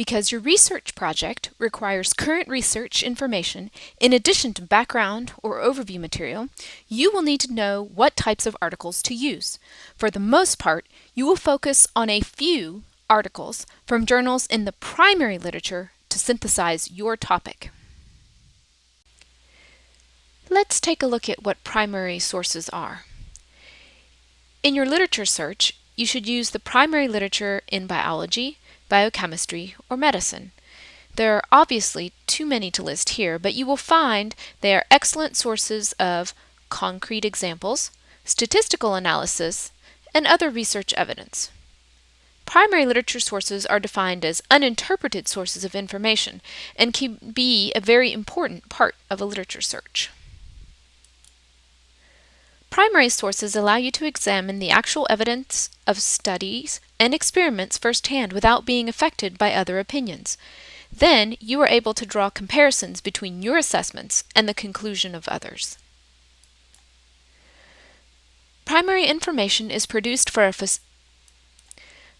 Because your research project requires current research information in addition to background or overview material, you will need to know what types of articles to use. For the most part, you will focus on a few articles from journals in the primary literature to synthesize your topic. Let's take a look at what primary sources are. In your literature search, you should use the primary literature in biology, biochemistry, or medicine. There are obviously too many to list here, but you will find they are excellent sources of concrete examples, statistical analysis, and other research evidence. Primary literature sources are defined as uninterpreted sources of information and can be a very important part of a literature search. Primary sources allow you to examine the actual evidence of studies and experiments firsthand without being affected by other opinions. Then you are able to draw comparisons between your assessments and the conclusion of others. Primary information is produced for a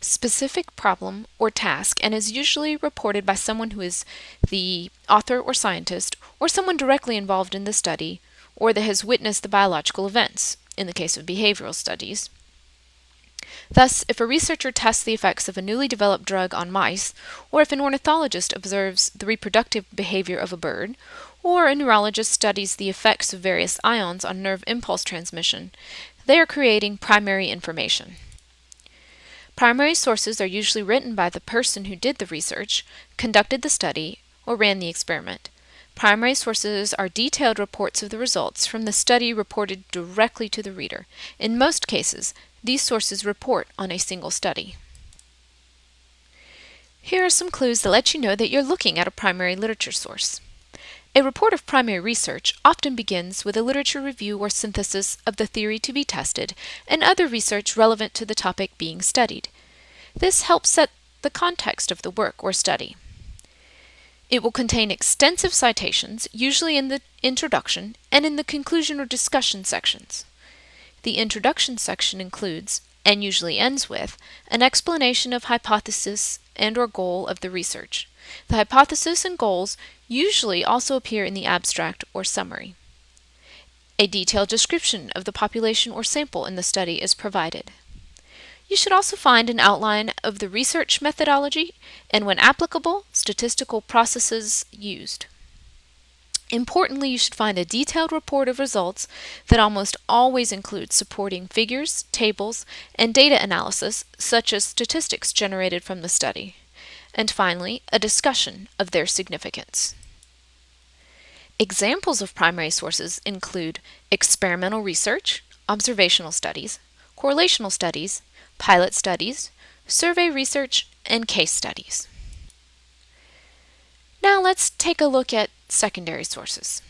specific problem or task and is usually reported by someone who is the author or scientist or someone directly involved in the study or that has witnessed the biological events, in the case of behavioral studies. Thus, if a researcher tests the effects of a newly developed drug on mice, or if an ornithologist observes the reproductive behavior of a bird, or a neurologist studies the effects of various ions on nerve impulse transmission, they are creating primary information. Primary sources are usually written by the person who did the research, conducted the study, or ran the experiment. Primary sources are detailed reports of the results from the study reported directly to the reader. In most cases, these sources report on a single study. Here are some clues that let you know that you're looking at a primary literature source. A report of primary research often begins with a literature review or synthesis of the theory to be tested and other research relevant to the topic being studied. This helps set the context of the work or study. It will contain extensive citations, usually in the introduction and in the conclusion or discussion sections. The introduction section includes, and usually ends with, an explanation of hypothesis and or goal of the research. The hypothesis and goals usually also appear in the abstract or summary. A detailed description of the population or sample in the study is provided. You should also find an outline of the research methodology and, when applicable, statistical processes used. Importantly, you should find a detailed report of results that almost always includes supporting figures, tables, and data analysis, such as statistics generated from the study. And finally, a discussion of their significance. Examples of primary sources include experimental research, observational studies, correlational studies, pilot studies, survey research, and case studies. Now let's take a look at secondary sources.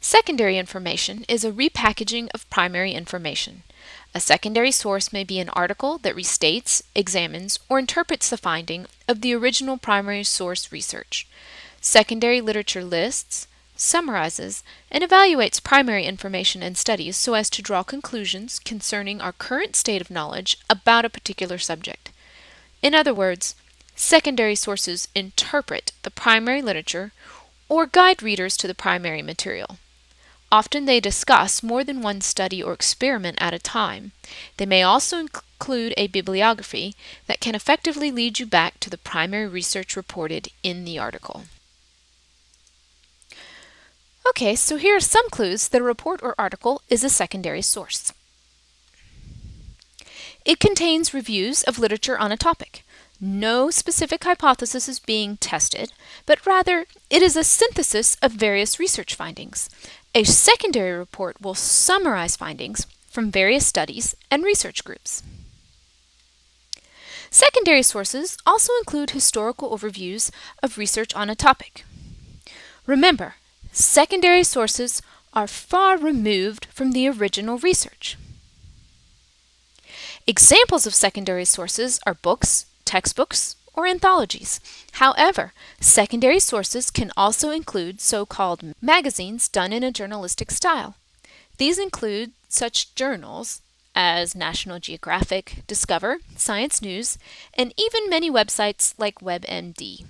Secondary information is a repackaging of primary information. A secondary source may be an article that restates, examines, or interprets the finding of the original primary source research. Secondary literature lists, summarizes, and evaluates primary information and studies so as to draw conclusions concerning our current state of knowledge about a particular subject. In other words, secondary sources interpret the primary literature or guide readers to the primary material. Often they discuss more than one study or experiment at a time. They may also include a bibliography that can effectively lead you back to the primary research reported in the article. Okay, so here are some clues that a report or article is a secondary source. It contains reviews of literature on a topic. No specific hypothesis is being tested, but rather it is a synthesis of various research findings. A secondary report will summarize findings from various studies and research groups. Secondary sources also include historical overviews of research on a topic. Remember, secondary sources are far removed from the original research. Examples of secondary sources are books, textbooks, or anthologies. However, secondary sources can also include so-called magazines done in a journalistic style. These include such journals as National Geographic, Discover, Science News, and even many websites like WebMD.